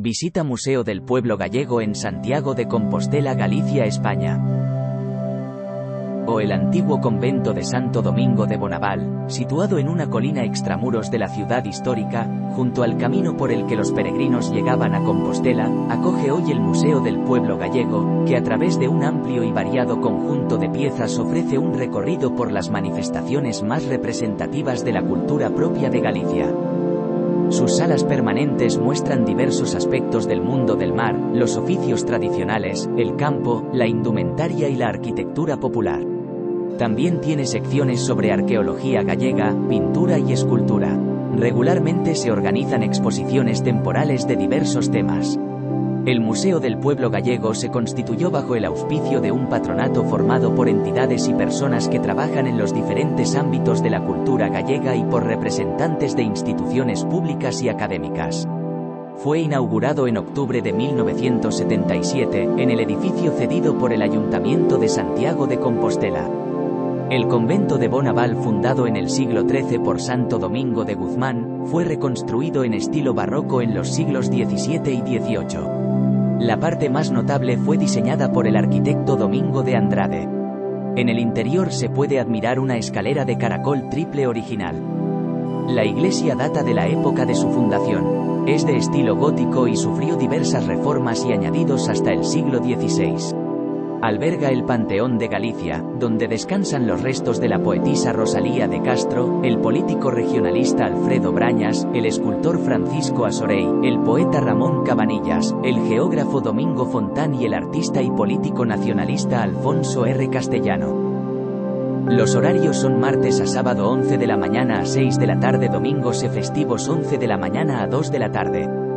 Visita Museo del Pueblo Gallego en Santiago de Compostela, Galicia, España. O el antiguo convento de Santo Domingo de Bonaval, situado en una colina extramuros de la ciudad histórica, junto al camino por el que los peregrinos llegaban a Compostela, acoge hoy el Museo del Pueblo Gallego, que a través de un amplio y variado conjunto de piezas ofrece un recorrido por las manifestaciones más representativas de la cultura propia de Galicia. Sus salas permanentes muestran diversos aspectos del mundo del mar, los oficios tradicionales, el campo, la indumentaria y la arquitectura popular. También tiene secciones sobre arqueología gallega, pintura y escultura. Regularmente se organizan exposiciones temporales de diversos temas. El Museo del Pueblo Gallego se constituyó bajo el auspicio de un patronato formado por entidades y personas que trabajan en los diferentes ámbitos de la cultura gallega y por representantes de instituciones públicas y académicas. Fue inaugurado en octubre de 1977, en el edificio cedido por el Ayuntamiento de Santiago de Compostela. El convento de Bonaval fundado en el siglo XIII por Santo Domingo de Guzmán, fue reconstruido en estilo barroco en los siglos XVII y XVIII. La parte más notable fue diseñada por el arquitecto Domingo de Andrade. En el interior se puede admirar una escalera de caracol triple original. La iglesia data de la época de su fundación. Es de estilo gótico y sufrió diversas reformas y añadidos hasta el siglo XVI alberga el Panteón de Galicia, donde descansan los restos de la poetisa Rosalía de Castro, el político regionalista Alfredo Brañas, el escultor Francisco Asorey, el poeta Ramón Cabanillas, el geógrafo Domingo Fontán y el artista y político nacionalista Alfonso R. Castellano. Los horarios son martes a sábado 11 de la mañana a 6 de la tarde, domingos y festivos 11 de la mañana a 2 de la tarde.